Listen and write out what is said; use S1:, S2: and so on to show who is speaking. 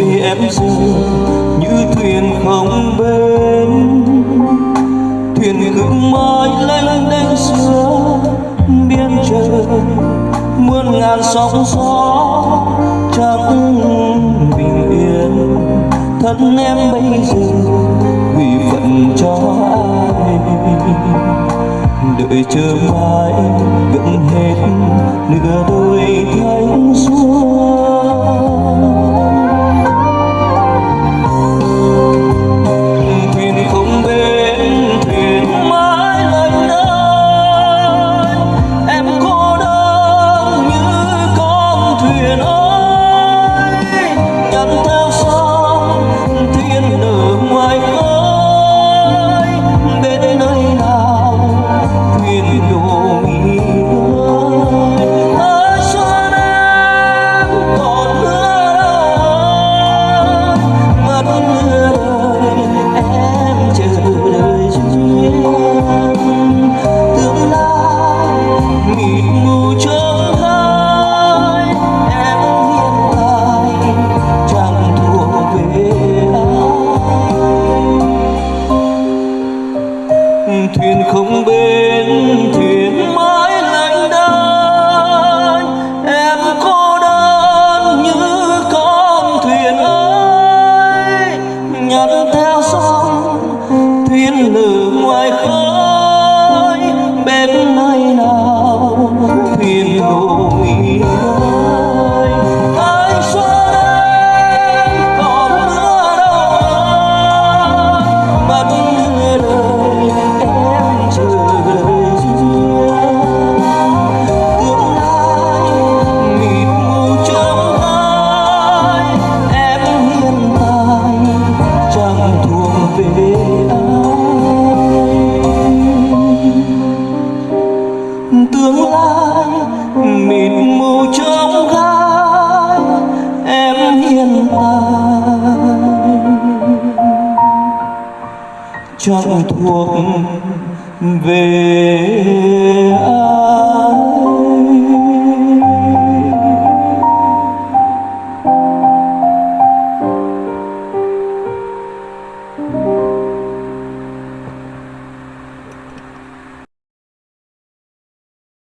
S1: đôi em dừng như thuyền không bến. Thuyền cứ mãi lênh đênh giữa biên trời, muôn ngàn sóng gió chẳng bình yên. Thân em bây giờ, vì phận cho ai? Đợi chờ mãi gần hết nửa đôi thay Santa thuyền không bên thuyền mãi lạnh đơn em cô đơn như con thuyền ơi. Nhặt theo sóng thuyền lử ngoài khơi. Bên nơi nào thuyền đổ nghỉ tương lai mịt mù trong gai em hiện tại chẳng thuộc về ai.